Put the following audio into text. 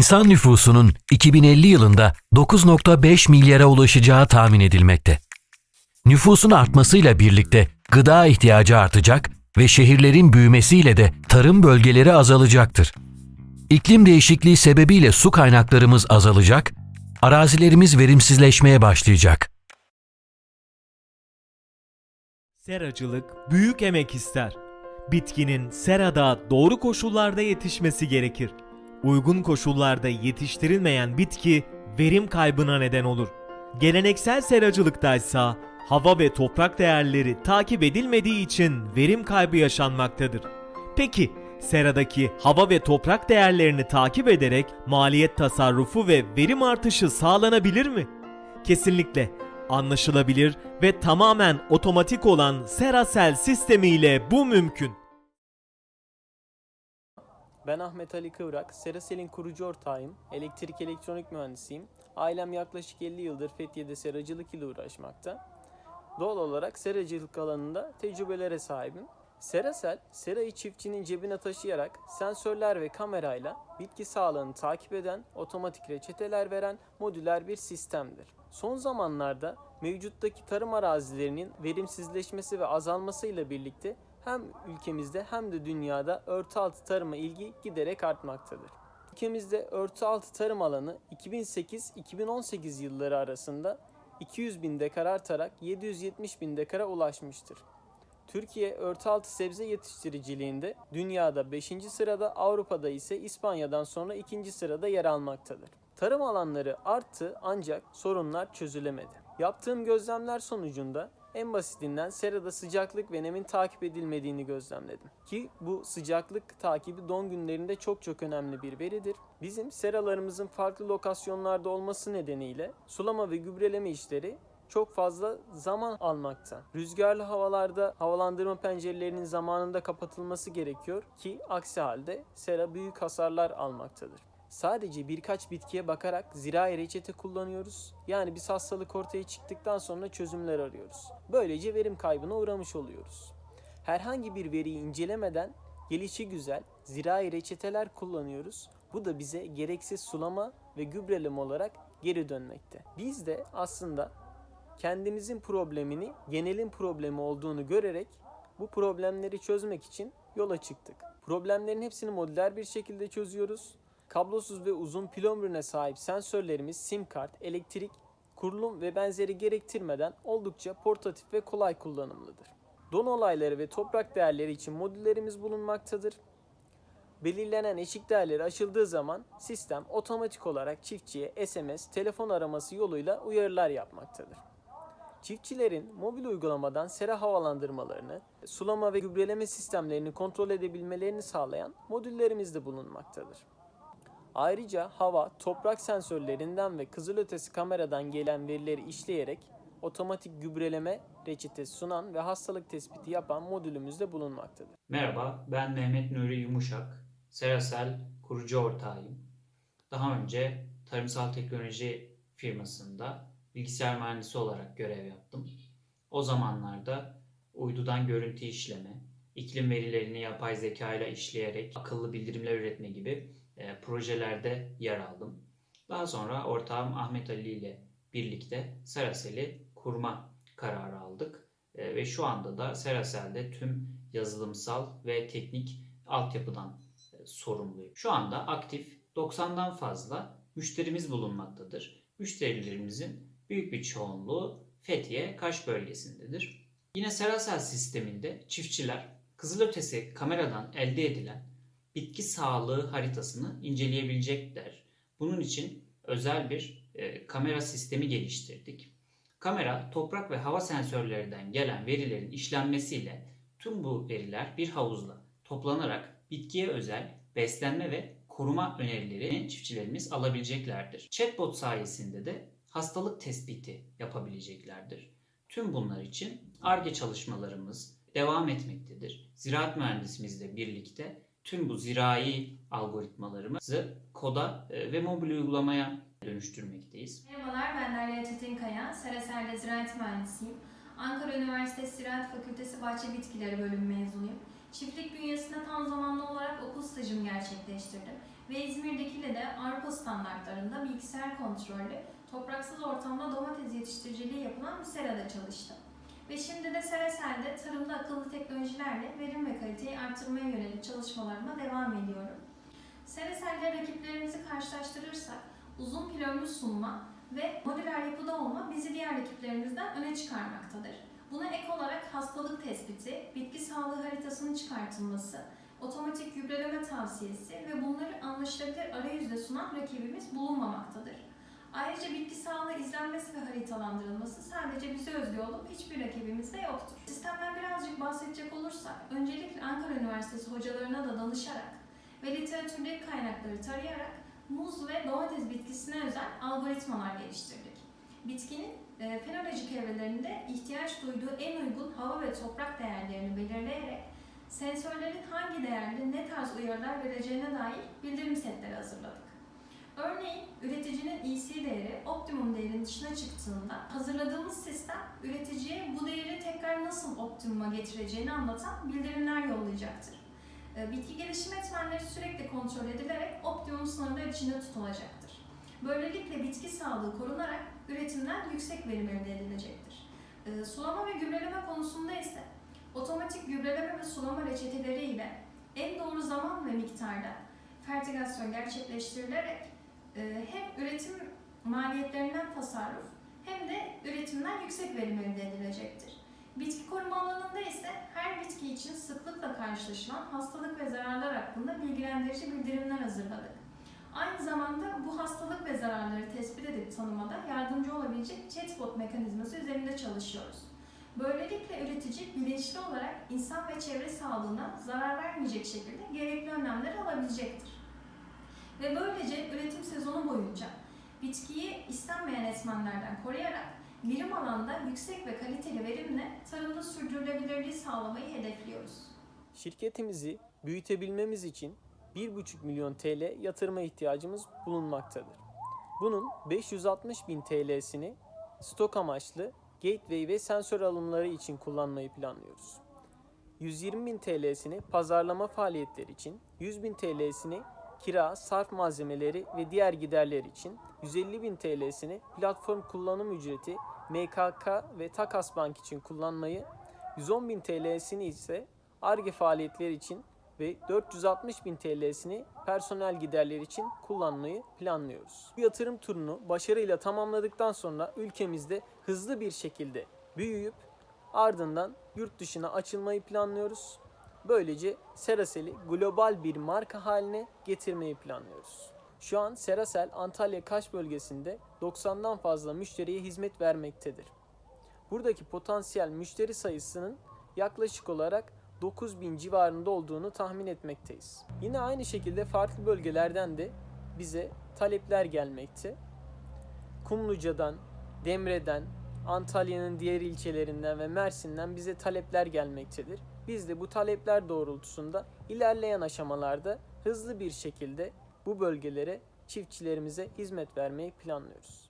İnsan nüfusunun 2050 yılında 9.5 milyara ulaşacağı tahmin edilmekte. Nüfusun artmasıyla birlikte gıda ihtiyacı artacak ve şehirlerin büyümesiyle de tarım bölgeleri azalacaktır. İklim değişikliği sebebiyle su kaynaklarımız azalacak, arazilerimiz verimsizleşmeye başlayacak. Seracılık büyük emek ister. Bitkinin serada doğru koşullarda yetişmesi gerekir. Uygun koşullarda yetiştirilmeyen bitki verim kaybına neden olur. Geleneksel seracılıkta ise hava ve toprak değerleri takip edilmediği için verim kaybı yaşanmaktadır. Peki seradaki hava ve toprak değerlerini takip ederek maliyet tasarrufu ve verim artışı sağlanabilir mi? Kesinlikle anlaşılabilir ve tamamen otomatik olan Serasel sistemiyle bu mümkün. Ben Ahmet Ali Kıvrak, Serasel'in kurucu ortağıyım, elektrik elektronik mühendisiyim. Ailem yaklaşık 50 yıldır Fethiye'de seracılık ile uğraşmakta. Doğal olarak seracılık alanında tecrübelere sahibim. Serasel, serayı çiftçinin cebine taşıyarak sensörler ve kamerayla bitki sağlığını takip eden, otomatik reçeteler veren modüler bir sistemdir. Son zamanlarda mevcuttaki tarım arazilerinin verimsizleşmesi ve azalmasıyla birlikte hem ülkemizde hem de dünyada örtü altı tarıma ilgi giderek artmaktadır. Ülkemizde örtü altı tarım alanı 2008-2018 yılları arasında 200 bin dekar artarak 770 bin dekara ulaşmıştır. Türkiye örtü altı sebze yetiştiriciliğinde dünyada 5. sırada, Avrupa'da ise İspanya'dan sonra 2. sırada yer almaktadır. Tarım alanları arttı ancak sorunlar çözülemedi. Yaptığım gözlemler sonucunda en basitinden serada sıcaklık ve nemin takip edilmediğini gözlemledim. Ki bu sıcaklık takibi don günlerinde çok çok önemli bir veridir. Bizim seralarımızın farklı lokasyonlarda olması nedeniyle sulama ve gübreleme işleri çok fazla zaman almakta. Rüzgarlı havalarda havalandırma pencerelerinin zamanında kapatılması gerekiyor ki aksi halde sera büyük hasarlar almaktadır. Sadece birkaç bitkiye bakarak zirai reçete kullanıyoruz. Yani biz hastalık ortaya çıktıktan sonra çözümler arıyoruz. Böylece verim kaybına uğramış oluyoruz. Herhangi bir veriyi incelemeden gelişi güzel zirai reçeteler kullanıyoruz. Bu da bize gereksiz sulama ve gübreleme olarak geri dönmekte. Biz de aslında kendimizin problemini genelin problemi olduğunu görerek bu problemleri çözmek için yola çıktık. Problemlerin hepsini modüler bir şekilde çözüyoruz. Kablosuz ve uzun pil ömrüne sahip sensörlerimiz sim kart, elektrik, kurulum ve benzeri gerektirmeden oldukça portatif ve kolay kullanımlıdır. Don olayları ve toprak değerleri için modüllerimiz bulunmaktadır. Belirlenen eşik değerleri aşıldığı zaman sistem otomatik olarak çiftçiye SMS, telefon araması yoluyla uyarılar yapmaktadır. Çiftçilerin mobil uygulamadan sera havalandırmalarını, sulama ve gübreleme sistemlerini kontrol edebilmelerini sağlayan modüllerimiz de bulunmaktadır. Ayrıca hava, toprak sensörlerinden ve kızılötesi kameradan gelen verileri işleyerek otomatik gübreleme reçetesi sunan ve hastalık tespiti yapan modülümüz de bulunmaktadır. Merhaba, ben Mehmet Nuri Yumuşak. Serasel kurucu ortağıyım. Daha önce tarımsal teknoloji firmasında bilgisayar mühendisi olarak görev yaptım. O zamanlarda uydudan görüntü işleme, iklim verilerini yapay zeka ile işleyerek akıllı bildirimler üretme gibi e, projelerde yer aldım. Daha sonra ortağım Ahmet Ali ile birlikte Serasel'i kurma kararı aldık. E, ve şu anda da Serasel'de tüm yazılımsal ve teknik altyapıdan e, sorumluyum. Şu anda aktif 90'dan fazla müşterimiz bulunmaktadır. Müşterilerimizin büyük bir çoğunluğu Fethiye, Kaş bölgesindedir. Yine Serasel sisteminde çiftçiler kızılötesi kameradan elde edilen bitki sağlığı haritasını inceleyebilecekler. Bunun için özel bir e, kamera sistemi geliştirdik. Kamera, toprak ve hava sensörlerinden gelen verilerin işlenmesiyle tüm bu veriler bir havuzla toplanarak bitkiye özel beslenme ve koruma önerileri çiftçilerimiz alabileceklerdir. Chatbot sayesinde de hastalık tespiti yapabileceklerdir. Tüm bunlar için ARGE çalışmalarımız devam etmektedir. Ziraat mühendisimizle birlikte tüm bu zirai algoritmalarımızı koda e, ve mobil uygulamaya dönüştürmekteyiz. Merhabalar, ben Derya Çetinkaya, Seraser'de ziraat mühendisiyim. Ankara Üniversitesi Ziraat Fakültesi Bahçe Bitkileri bölümü mezunuyum. Çiftlik bünyesinde tam zamanlı olarak okul stajımı gerçekleştirdim ve İzmir'dekiyle de Avrupa standartlarında bilgisayar kontrollü, topraksız ortamda domates yetiştiriciliği yapılan bir serada çalıştım. Ve şimdi de Serasel'de tarımda akıllı teknolojilerle verim ve kaliteyi artırmaya yönelik çalışmalarıma devam ediyorum. Serasel'de rakiplerimizi karşılaştırırsak uzun pilonlu sunma ve modüler yapıda olma bizi diğer rakiplerimizden öne çıkarmaktadır. Buna ek olarak hastalık tespiti, bitki sağlığı haritasının çıkartılması, otomatik gübreleme tavsiyesi ve bunları anlaşılabilir arayüzle sunan rakibimiz bulunmamaktadır. Ayrıca bitki sağlığı izlenmesi ve haritalandırılması sadece bize özgü olup hiçbir rakibimizde yoktur. Sistemden birazcık bahsedecek olursak, öncelikle Ankara Üniversitesi hocalarına da danışarak ve literatürdeki kaynakları tarayarak muz ve domates bitkisine özel algoritmalar geliştirdik. Bitkinin e, fenolojik evrelerinde ihtiyaç duyduğu en uygun hava ve toprak değerlerini belirleyerek sensörlerin hangi değerde ne tarz uyarılar vereceğine dair bildirim setleri hazırladık. Örneğin üreticinin EC değeri optimum değerin dışına çıktığında hazırladığımız sistem üreticiye bu değeri tekrar nasıl optimuma getireceğini anlatan bildirimler yollayacaktır. E, Bitki gelişim etmenleri sürekli kontrol edilerek optimum sınırlar içinde tutulacaktır. Böylelikle bitki sağlığı korunarak üretimden yüksek verim elde edilecektir. E, Sulama ve gübreleme konusunda ise otomatik gübreleme ve sulama reçeteleri ile en doğru zaman ve miktarda fertigasyon gerçekleştirilerek hem üretim maliyetlerinden tasarruf hem de üretimden yüksek verim elde edilecektir. Bitki koruma alanında ise her bitki için sıklıkla karşılaşılan hastalık ve zararlar hakkında bilgilendirici bildirimler hazırladık. Aynı zamanda bu hastalık ve zararları tespit edip tanımada yardımcı olabilecek chatbot mekanizması üzerinde çalışıyoruz. Böylelikle üretici bilinçli olarak insan ve çevre sağlığına zarar vermeyecek şekilde gerekli önlemleri alabilecektir. Ve böylece üretim sezonu boyunca bitkiyi istenmeyen etmenlerden koruyarak birim alanda yüksek ve kaliteli verimle tarımda sürdürülebilirliği sağlamayı hedefliyoruz. Şirketimizi büyütebilmemiz için 1,5 milyon TL yatırıma ihtiyacımız bulunmaktadır. Bunun 560 bin TL'sini stok amaçlı gateway ve sensör alımları için kullanmayı planlıyoruz. 120 bin TL'sini pazarlama faaliyetleri için, 100 bin TL'sini kira, sarf malzemeleri ve diğer giderler için, 150 bin TL'sini platform kullanım ücreti, MKK ve Takas Bank için kullanmayı, 110 bin TL'sini ise ARGE faaliyetleri için ve 460 bin TL'sini personel giderleri için kullanmayı planlıyoruz. Bu yatırım turunu başarıyla tamamladıktan sonra ülkemizde hızlı bir şekilde büyüyüp ardından yurt dışına açılmayı planlıyoruz. Böylece Serasel'i global bir marka haline getirmeyi planlıyoruz. Şu an Serasel Antalya Kaş bölgesinde 90'dan fazla müşteriye hizmet vermektedir. Buradaki potansiyel müşteri sayısının yaklaşık olarak 9000 civarında olduğunu tahmin etmekteyiz. Yine aynı şekilde farklı bölgelerden de bize talepler gelmekte. Kumluca'dan, Demre'den, Antalya'nın diğer ilçelerinden ve Mersin'den bize talepler gelmektedir. Biz de bu talepler doğrultusunda ilerleyen aşamalarda hızlı bir şekilde bu bölgelere çiftçilerimize hizmet vermeyi planlıyoruz.